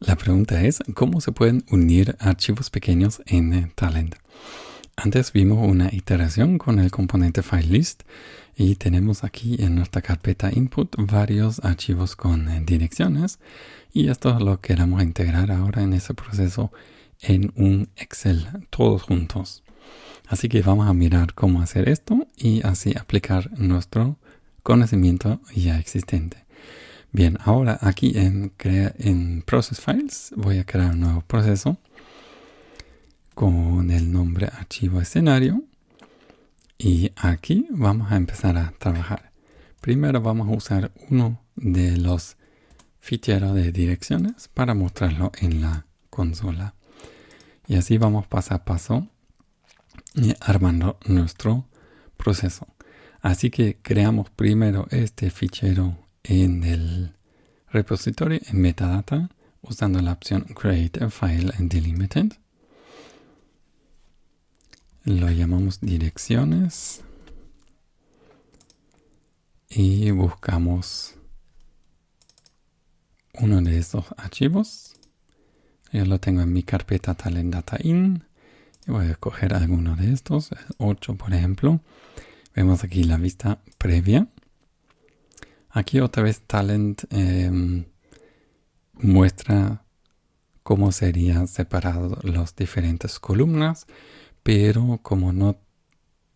La pregunta es, ¿cómo se pueden unir archivos pequeños en Talend? Antes vimos una iteración con el componente FileList y tenemos aquí en nuestra carpeta input varios archivos con eh, direcciones y esto lo queremos integrar ahora en ese proceso en un Excel todos juntos. Así que vamos a mirar cómo hacer esto y así aplicar nuestro conocimiento ya existente. Bien, ahora aquí en, en Process Files voy a crear un nuevo proceso con el nombre archivo escenario y aquí vamos a empezar a trabajar. Primero vamos a usar uno de los ficheros de direcciones para mostrarlo en la consola. Y así vamos paso a paso armando nuestro proceso. Así que creamos primero este fichero en el repositorio en metadata usando la opción create a file and delimited. Lo llamamos direcciones y buscamos uno de estos archivos. Yo lo tengo en mi carpeta talent data in. Voy a escoger alguno de estos, 8 por ejemplo. Vemos aquí la vista previa. Aquí otra vez Talent em, muestra cómo serían separados las diferentes columnas, pero como no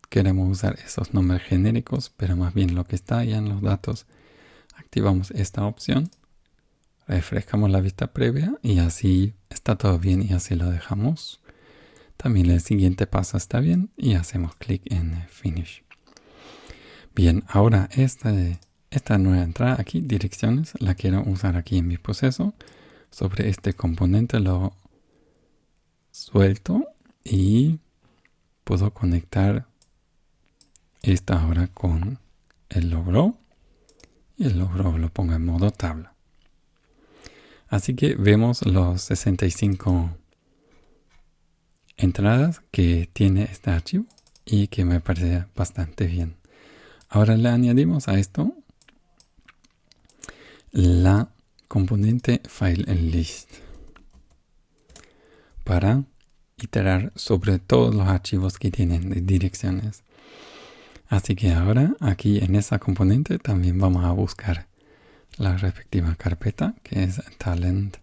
queremos usar esos nombres genéricos, pero más bien lo que está allá en los datos, activamos esta opción, refrescamos la vista previa y así está todo bien y así lo dejamos. También el siguiente paso está bien y hacemos clic en Finish. Bien, ahora esta, esta nueva entrada aquí, direcciones, la quiero usar aquí en mi proceso. Sobre este componente lo suelto y puedo conectar esta ahora con el logro y el logro lo pongo en modo tabla. Así que vemos los 65 entradas que tiene este archivo y que me parece bastante bien. Ahora le añadimos a esto la componente file list para iterar sobre todos los archivos que tienen direcciones. Así que ahora aquí en esa componente también vamos a buscar la respectiva carpeta que es talent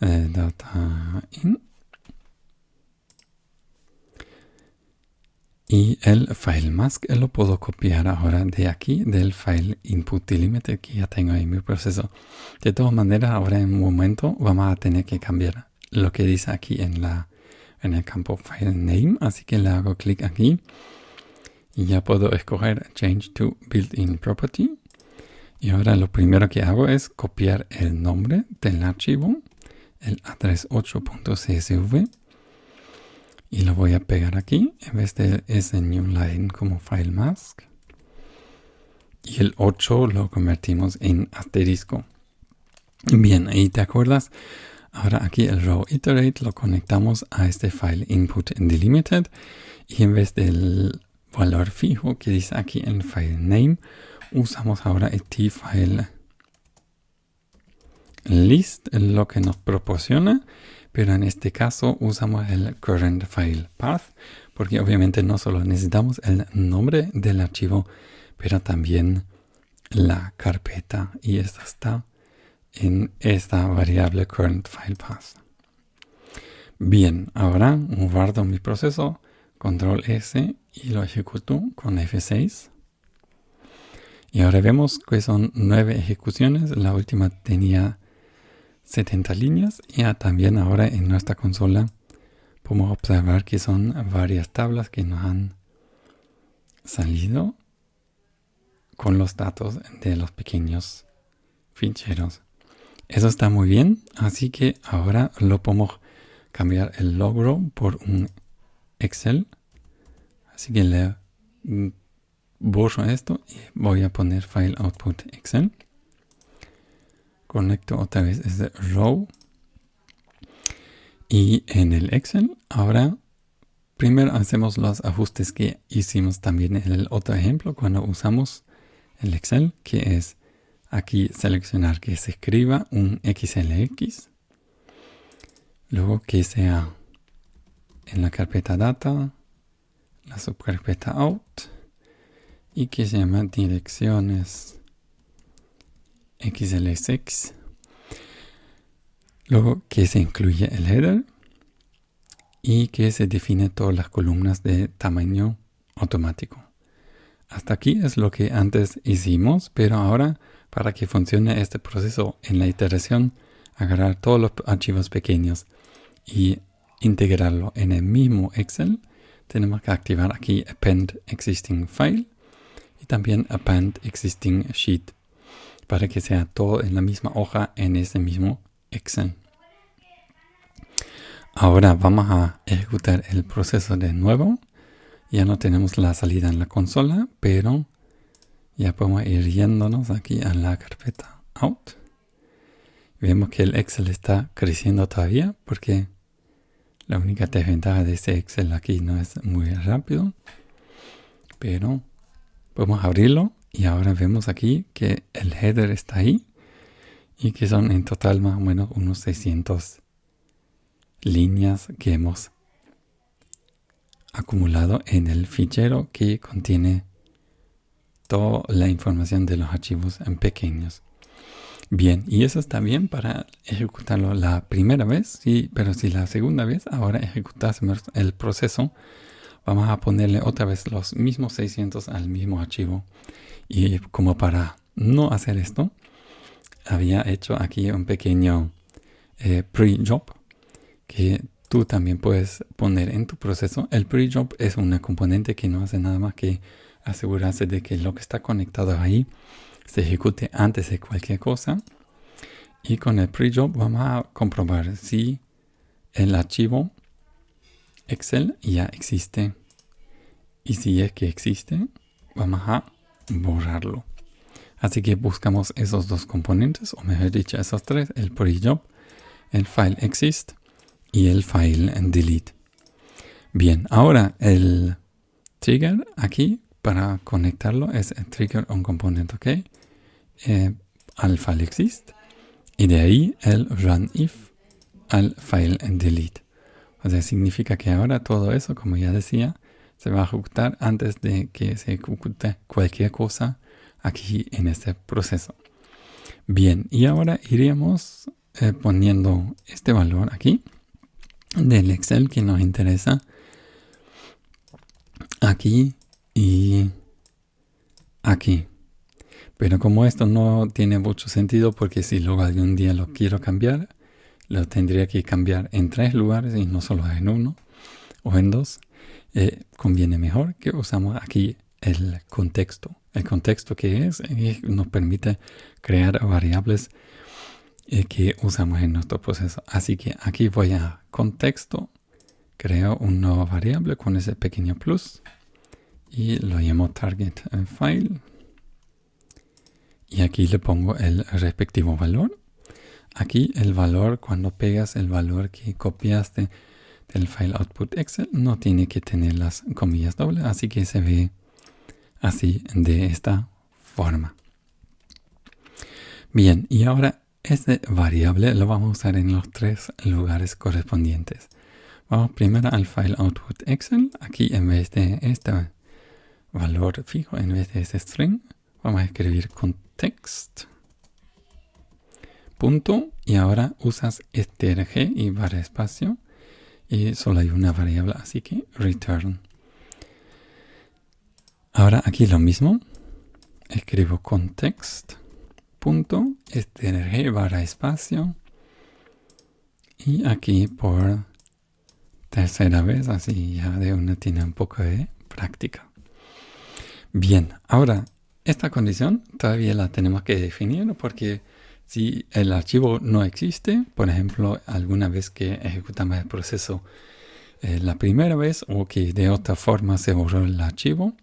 eh, Y el file mask lo puedo copiar ahora de aquí, del file input delimited que ya tengo en mi proceso. De todas maneras, ahora en un momento vamos a tener que cambiar lo que dice aquí en, la, en el campo file name. Así que le hago clic aquí y ya puedo escoger change to built-in property. Y ahora lo primero que hago es copiar el nombre del archivo, el address 8.csv y lo voy a pegar aquí en vez de ese new line como file mask. Y el 8 lo convertimos en asterisco. Bien ahí te acuerdas ahora aquí el row iterate lo conectamos a este file input delimited. Y en vez del valor fijo que dice aquí en file name usamos ahora el file list lo que nos proporciona pero en este caso usamos el current file path porque obviamente no solo necesitamos el nombre del archivo pero también la carpeta y esta está en esta variable current file path. Bien ahora guardo mi proceso control S y lo ejecuto con F6 y ahora vemos que son nueve ejecuciones la última tenía 70 líneas y también ahora en nuestra consola podemos observar que son varias tablas que nos han salido con los datos de los pequeños ficheros. Eso está muy bien, así que ahora lo podemos cambiar el logro por un Excel. Así que le borro esto y voy a poner File Output Excel conecto otra vez ese row. Y en el Excel ahora primero hacemos los ajustes que hicimos también en el otro ejemplo cuando usamos el Excel que es aquí seleccionar que se escriba un XLX Luego que sea en la carpeta data, la subcarpeta out y que se llama direcciones xlsx. Luego que se incluye el header y que se define todas las columnas de tamaño automático. Hasta aquí es lo que antes hicimos, pero ahora para que funcione este proceso en la iteración, agarrar todos los archivos pequeños y integrarlo en el mismo Excel, tenemos que activar aquí Append Existing File y también Append Existing Sheet para que sea todo en la misma hoja en ese mismo Excel. Ahora vamos a ejecutar el proceso de nuevo. Ya no tenemos la salida en la consola, pero ya podemos ir yéndonos aquí a la carpeta Out. Vemos que el Excel está creciendo todavía porque la única desventaja de este Excel aquí no es muy rápido. Pero podemos abrirlo y ahora vemos aquí que el header está ahí y que son en total más o menos unos 600 líneas que hemos acumulado en el fichero que contiene toda la información de los archivos en pequeños. Bien, y eso está bien para ejecutarlo la primera vez, sí, pero si la segunda vez ahora ejecutásemos el proceso, vamos a ponerle otra vez los mismos 600 al mismo archivo. Y como para no hacer esto, había hecho aquí un pequeño eh, pre-job que tú también puedes poner en tu proceso. El pre-job es una componente que no hace nada más que asegurarse de que lo que está conectado ahí se ejecute antes de cualquier cosa. Y con el pre-job vamos a comprobar si el archivo Excel ya existe. Y si es que existe, vamos a borrarlo. Así que buscamos esos dos componentes, o mejor dicho, esos tres, el pre-job, el file exist y el file delete. Bien, ahora el trigger aquí para conectarlo es el trigger on component, ok, eh, al file exist y de ahí el run if al file delete. O sea, significa que ahora todo eso, como ya decía, se va a ejecutar antes de que se ejecute cualquier cosa aquí en este proceso. Bien, y ahora iríamos eh, poniendo este valor aquí del Excel que nos interesa aquí y aquí. Pero como esto no tiene mucho sentido porque si luego algún día lo quiero cambiar, lo tendría que cambiar en tres lugares y no solo en uno o en dos. Eh, conviene mejor que usamos aquí el contexto. El contexto que es eh, nos permite crear variables eh, que usamos en nuestro proceso. Así que aquí voy a contexto, creo una nueva variable con ese pequeño plus y lo llamo target file. Y aquí le pongo el respectivo valor. Aquí el valor, cuando pegas el valor que copiaste del file output Excel, no tiene que tener las comillas dobles, así que se ve así de esta forma. Bien, y ahora este variable lo vamos a usar en los tres lugares correspondientes. Vamos primero al file output Excel. Aquí en vez de este valor fijo, en vez de este string, vamos a escribir context. Punto. Y ahora usas strg y barra espacio. Y solo hay una variable, así que return. Ahora aquí lo mismo. Escribo context punto, strg barra espacio y aquí por tercera vez, así ya de una tiene un poco de práctica. Bien, ahora esta condición todavía la tenemos que definir porque si el archivo no existe, por ejemplo, alguna vez que ejecutamos el proceso eh, la primera vez o que de otra forma se borró el archivo,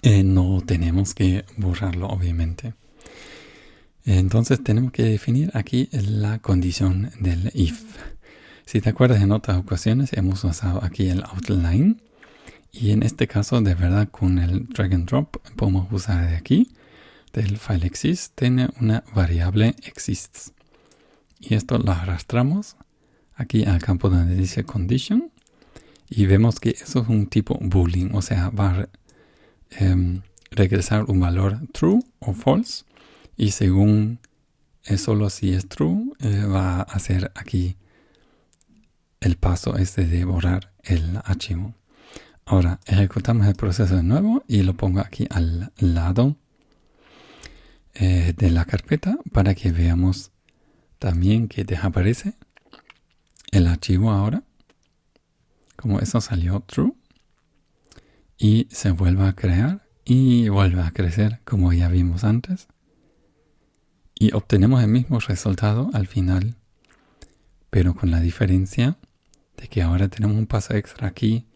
eh, no tenemos que borrarlo obviamente. Entonces tenemos que definir aquí la condición del if. Si te acuerdas en otras ocasiones hemos usado aquí el outline y en este caso de verdad con el drag and drop podemos usar de aquí del file exist tiene una variable exists y esto lo arrastramos aquí al campo donde dice condition y vemos que eso es un tipo boolean, o sea, va a em, regresar un valor true o false y según es solo si es true eh, va a hacer aquí el paso este de borrar el archivo. Ahora ejecutamos el proceso de nuevo y lo pongo aquí al lado eh, de la carpeta para que veamos también que desaparece el archivo ahora. Como eso salió true. Y se vuelve a crear y vuelve a crecer como ya vimos antes. Y obtenemos el mismo resultado al final, pero con la diferencia de que ahora tenemos un paso extra aquí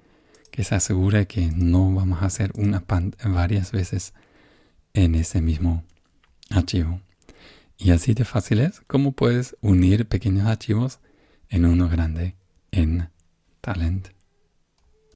que se asegura que no vamos a hacer una varias veces en ese mismo archivo. Y así de fácil es como puedes unir pequeños archivos en uno grande en Talent.